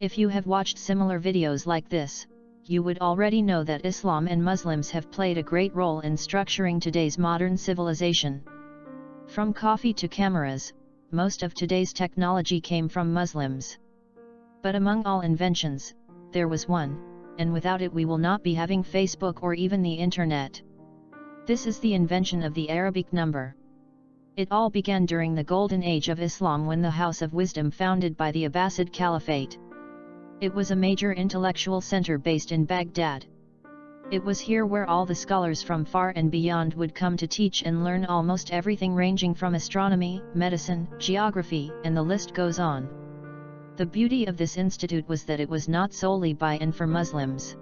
If you have watched similar videos like this, you would already know that Islam and Muslims have played a great role in structuring today's modern civilization. From coffee to cameras, most of today's technology came from Muslims. But among all inventions, there was one, and without it we will not be having Facebook or even the internet. This is the invention of the Arabic number. It all began during the golden age of Islam when the House of Wisdom founded by the Abbasid Caliphate. It was a major intellectual center based in Baghdad. It was here where all the scholars from far and beyond would come to teach and learn almost everything ranging from astronomy, medicine, geography, and the list goes on. The beauty of this institute was that it was not solely by and for Muslims.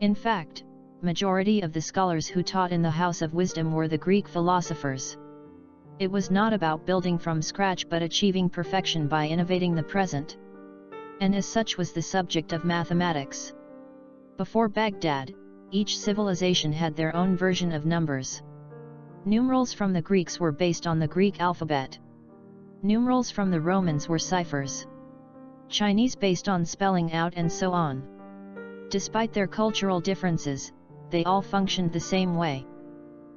In fact, majority of the scholars who taught in the House of Wisdom were the Greek philosophers. It was not about building from scratch but achieving perfection by innovating the present and as such was the subject of mathematics. Before Baghdad, each civilization had their own version of numbers. Numerals from the Greeks were based on the Greek alphabet. Numerals from the Romans were ciphers. Chinese based on spelling out and so on. Despite their cultural differences, they all functioned the same way.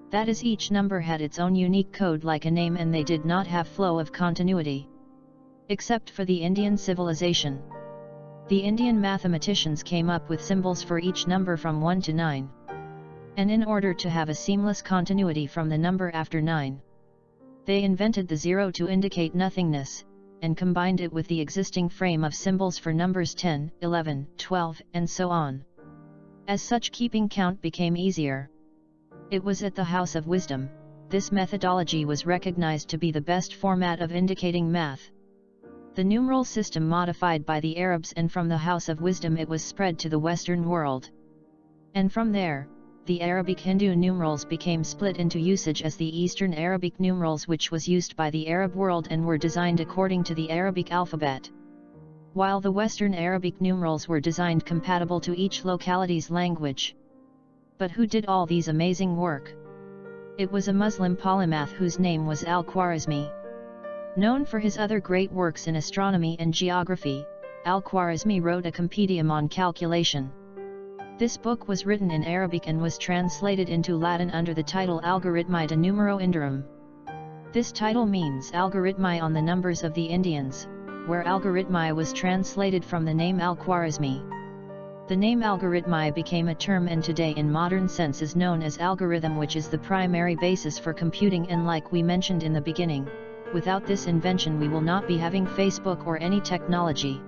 That is each number had its own unique code like a name and they did not have flow of continuity. Except for the Indian civilization. The Indian mathematicians came up with symbols for each number from 1 to 9. And in order to have a seamless continuity from the number after 9, they invented the zero to indicate nothingness, and combined it with the existing frame of symbols for numbers 10, 11, 12, and so on. As such keeping count became easier. It was at the House of Wisdom, this methodology was recognized to be the best format of indicating math. The numeral system modified by the Arabs and from the House of Wisdom it was spread to the Western world. And from there, the Arabic Hindu numerals became split into usage as the Eastern Arabic numerals which was used by the Arab world and were designed according to the Arabic alphabet. While the Western Arabic numerals were designed compatible to each locality's language. But who did all these amazing work? It was a Muslim polymath whose name was Al-Khwarizmi. Known for his other great works in astronomy and geography, Al-Khwarizmi wrote a compendium on calculation. This book was written in Arabic and was translated into Latin under the title Algorithmi de Numero Indorum. This title means Algorithmi on the numbers of the Indians, where algorithmi was translated from the name Al-Khwarizmi. The name algorithmi became a term and today in modern sense is known as algorithm which is the primary basis for computing and like we mentioned in the beginning, without this invention we will not be having Facebook or any technology.